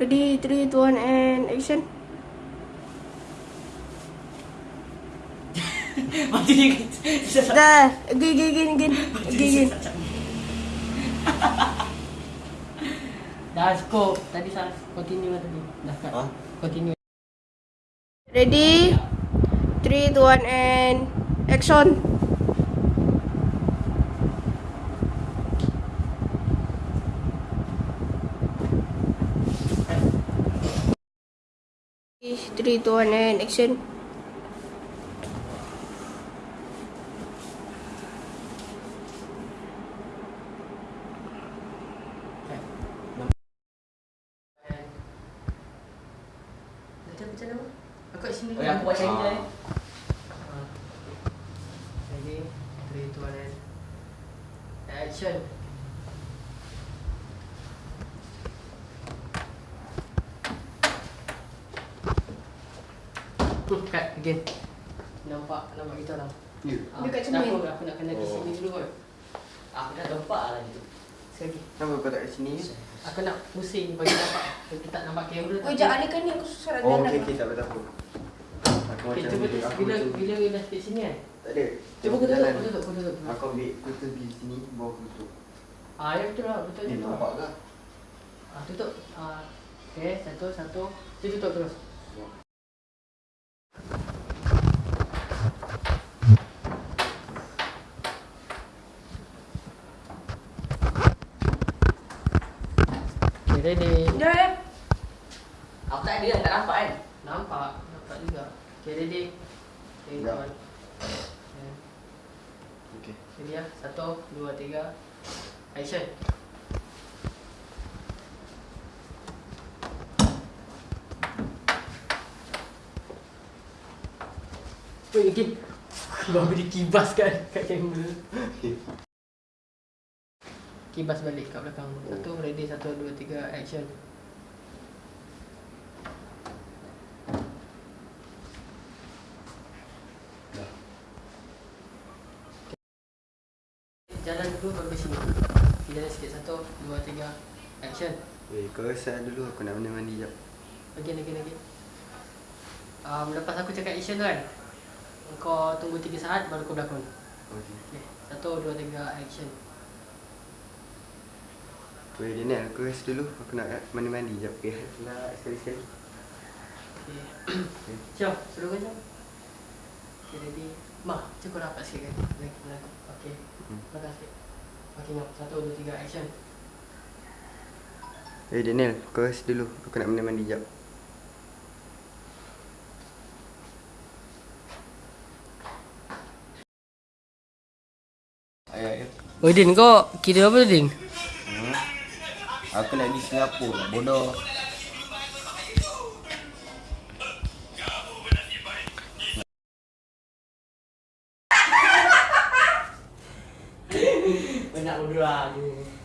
Ready, 3, 2, 1 and action. Mati ni Dah, again, again, again, again. Again, again. Dah cukup. Tadi salah continue lah tadi. Dah kat. Ha? Continue. Ready, 3, 2, 1 and action. Three, two, one, and action. Macam macam mana? Aku kat sini. Yang aku buat cari dia. Ready? 3, 2, 1 Action. Hmm, cut again. Nampak nampak kita orang. Ya. Ah, Dekat cermin. Aku, aku nak kena di Oh. sini dulu kot. Aku dah nampak lah gitu. Sekali. Kenapa kau tak kat sini? Aku nak pusing bagi nampak. Bagi tak nampak kamera. Oh, jangan ni kan ni aku susah nak Oh, okey okey tak apa tak apa. Aku Okay, macam cuba bila aku bila bila dah kat sini kan. tak ada. Cuba kau tutup, kau tutup, kau tutup. Aku ambil kutu di sini bawa aku tutup. Ah, ya betul lah, betul Ni betul. nampak ke? Ah, tutup. Ah, okay, satu, satu. Tu tutup terus. Ready. Dah, dah. Aku tak ada dah, tak nampak kan? Nampak, nampak juga. Okay, ready. Okay, Ya. kawan. Okay. Okey. Ready ya. Satu, dua, tiga. Action. Wait, again. Baru dikibas kan kat kamera. Kibas balik kat belakang. Satu, ready. Satu, dua, tiga. Action. Jalan dulu baru sini. Jalan sikit. Satu, dua, tiga. Action. Eh, kau rasa dulu aku nak mandi-mandi jap. Again, again, again. Um, lepas aku cakap action tu kan, kau tunggu 3 saat baru kau berlakon. Okey. Okay. Satu, dua, tiga, action. Tu eh Daniel, aku rasa dulu aku nak mandi-mandi jap. Okey. Nak sekali-sekali. Okay. Syah, suruh kau jom. Okay, ready. Ma, cukup rapat sikit kan? Lagi, lagi. Okay. Hmm. Belakang sikit. Okay, jom. Satu, dua, tiga, action. Eh Daniel, kau rasa dulu aku nak mandi-mandi jap. Ayah, ayah. Oh, Din, kau kira apa tu, Din? Aku nak pergi Singapura bodoh. Bodoh lah. Din.